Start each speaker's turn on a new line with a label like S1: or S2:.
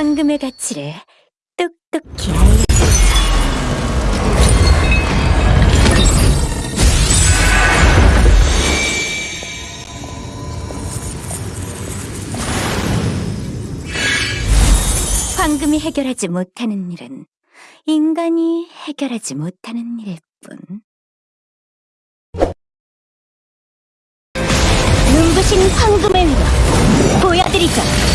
S1: 황금의 가치를 똑똑히 알려. 황금이 해결하지 못하는 일은 인간이 해결하지 못하는 일일 뿐. 눈부신 황금의 위력 보여드리죠.